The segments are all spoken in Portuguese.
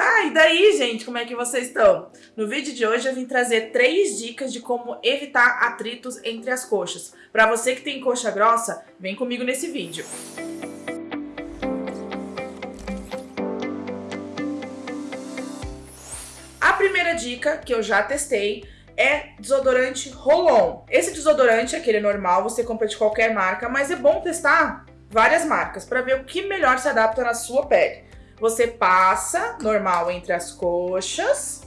Tá, e daí, gente, como é que vocês estão? No vídeo de hoje eu vim trazer três dicas de como evitar atritos entre as coxas. Para você que tem coxa grossa, vem comigo nesse vídeo. A primeira dica, que eu já testei, é desodorante Rolon. Esse desodorante, aquele normal, você compra de qualquer marca, mas é bom testar várias marcas para ver o que melhor se adapta na sua pele. Você passa normal entre as coxas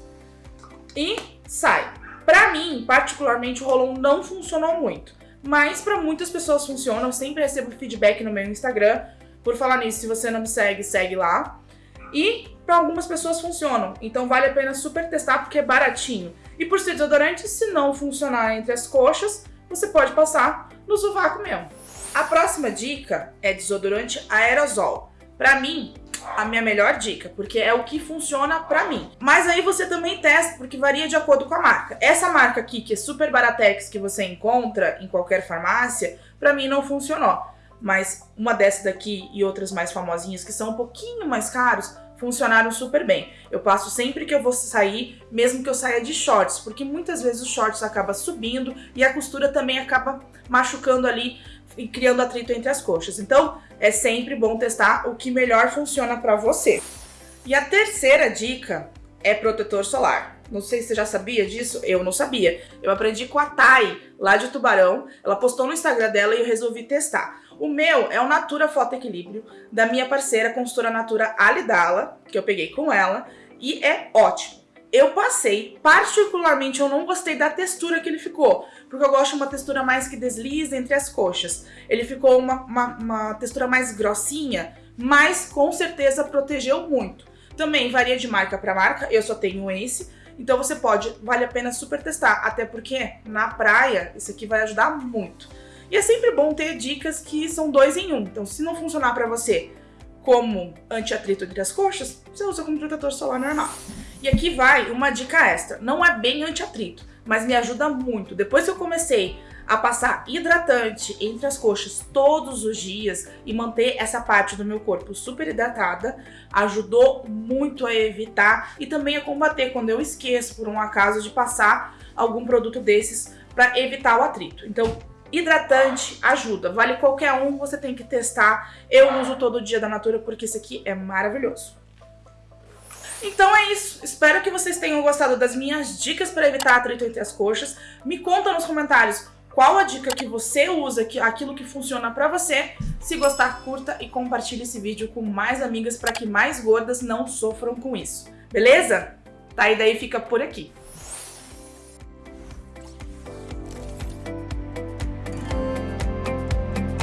e sai. Para mim, particularmente, o Rolon não funcionou muito. Mas para muitas pessoas funciona. Eu sempre recebo feedback no meu Instagram. Por falar nisso, se você não me segue, segue lá. E para algumas pessoas funcionam. Então vale a pena super testar porque é baratinho. E por ser desodorante, se não funcionar entre as coxas, você pode passar no sovaco mesmo. A próxima dica é desodorante aerosol. Para mim, a minha melhor dica, porque é o que funciona pra mim. Mas aí você também testa, porque varia de acordo com a marca. Essa marca aqui, que é super baratex, que você encontra em qualquer farmácia, pra mim não funcionou. Mas uma dessas daqui e outras mais famosinhas, que são um pouquinho mais caros, funcionaram super bem. Eu passo sempre que eu vou sair, mesmo que eu saia de shorts, porque muitas vezes os shorts acaba subindo e a costura também acaba machucando ali e criando atrito entre as coxas. Então, é sempre bom testar o que melhor funciona para você. E a terceira dica é protetor solar. Não sei se você já sabia disso, eu não sabia. Eu aprendi com a Thay, lá de Tubarão. Ela postou no Instagram dela e eu resolvi testar. O meu é o Natura Foto Equilíbrio, da minha parceira consultora Natura Alidala, que eu peguei com ela, e é ótimo. Eu passei, particularmente eu não gostei da textura que ele ficou, porque eu gosto de uma textura mais que desliza entre as coxas. Ele ficou uma, uma, uma textura mais grossinha, mas com certeza protegeu muito. Também varia de marca para marca, eu só tenho esse, então você pode, vale a pena super testar, até porque na praia isso aqui vai ajudar muito. E é sempre bom ter dicas que são dois em um, então se não funcionar para você como anti-atrito entre as coxas, você usa como protetor solar normal. E aqui vai uma dica extra. Não é bem anti-atrito, mas me ajuda muito. Depois que eu comecei a passar hidratante entre as coxas todos os dias e manter essa parte do meu corpo super hidratada, ajudou muito a evitar e também a combater quando eu esqueço por um acaso de passar algum produto desses para evitar o atrito. Então, hidratante ajuda, vale qualquer um, você tem que testar. Eu uso todo dia da Natura porque esse aqui é maravilhoso. Então é isso, espero que vocês tenham gostado das minhas dicas para evitar atrito entre as coxas. Me conta nos comentários qual a dica que você usa, aquilo que funciona para você. Se gostar, curta e compartilhe esse vídeo com mais amigas para que mais gordas não sofram com isso. Beleza? Tá, e daí fica por aqui.